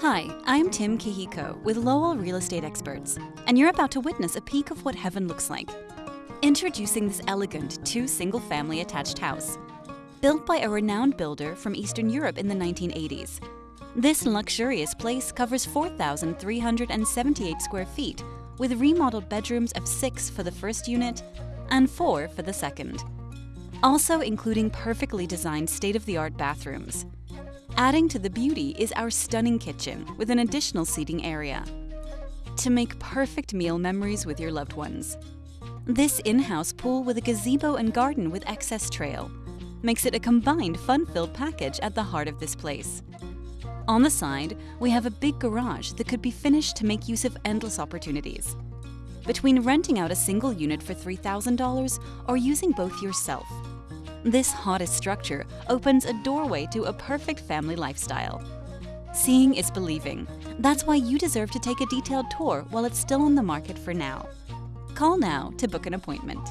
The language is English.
Hi, I'm Tim Kihiko with Lowell Real Estate Experts, and you're about to witness a peek of what heaven looks like. Introducing this elegant two single family attached house. Built by a renowned builder from Eastern Europe in the 1980s, this luxurious place covers 4,378 square feet with remodeled bedrooms of six for the first unit and four for the second. Also including perfectly designed state-of-the-art bathrooms. Adding to the beauty is our stunning kitchen with an additional seating area. To make perfect meal memories with your loved ones. This in-house pool with a gazebo and garden with access trail makes it a combined fun-filled package at the heart of this place. On the side, we have a big garage that could be finished to make use of endless opportunities. Between renting out a single unit for $3,000 or using both yourself, this hottest structure opens a doorway to a perfect family lifestyle. Seeing is believing. That's why you deserve to take a detailed tour while it's still on the market for now. Call now to book an appointment.